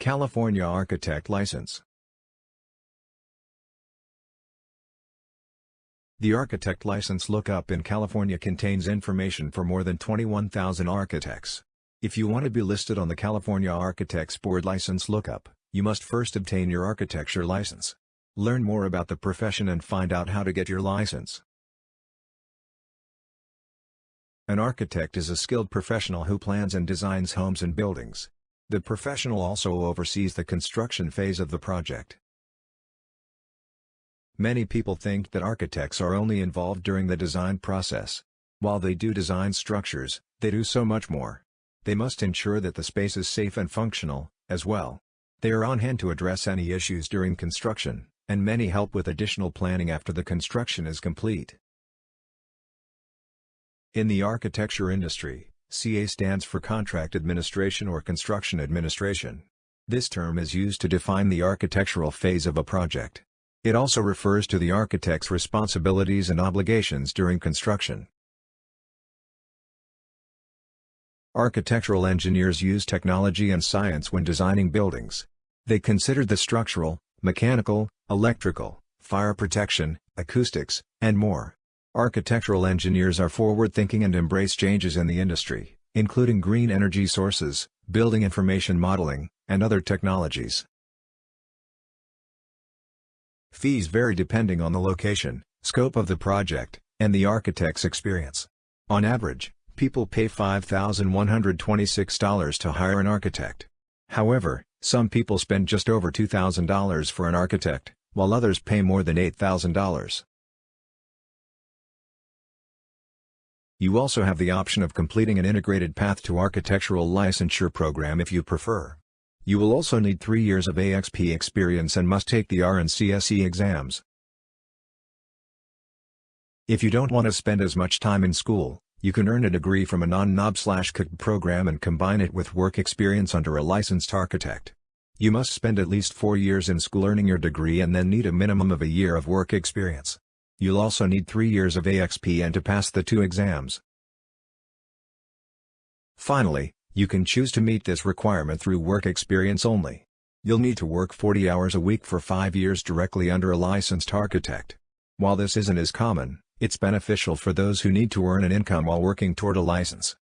California Architect License The Architect License Lookup in California contains information for more than 21,000 architects. If you want to be listed on the California Architects Board License Lookup, you must first obtain your architecture license. Learn more about the profession and find out how to get your license. An architect is a skilled professional who plans and designs homes and buildings. The professional also oversees the construction phase of the project. Many people think that architects are only involved during the design process. While they do design structures, they do so much more. They must ensure that the space is safe and functional, as well. They are on hand to address any issues during construction, and many help with additional planning after the construction is complete. In the architecture industry, CA stands for Contract Administration or Construction Administration. This term is used to define the architectural phase of a project. It also refers to the architect's responsibilities and obligations during construction. Architectural engineers use technology and science when designing buildings. They consider the structural, mechanical, electrical, fire protection, acoustics, and more. Architectural engineers are forward-thinking and embrace changes in the industry, including green energy sources, building information modeling, and other technologies. Fees vary depending on the location, scope of the project, and the architect's experience. On average, people pay $5,126 to hire an architect. However, some people spend just over $2,000 for an architect, while others pay more than $8,000. You also have the option of completing an integrated path to architectural licensure program if you prefer. You will also need 3 years of AXP experience and must take the ARE and CSE exams. If you don't want to spend as much time in school, you can earn a degree from a non-NOB/CAC program and combine it with work experience under a licensed architect. You must spend at least 4 years in school earning your degree and then need a minimum of a year of work experience. You'll also need 3 years of AXP and to pass the two exams. Finally, you can choose to meet this requirement through work experience only. You'll need to work 40 hours a week for 5 years directly under a licensed architect. While this isn't as common, it's beneficial for those who need to earn an income while working toward a license.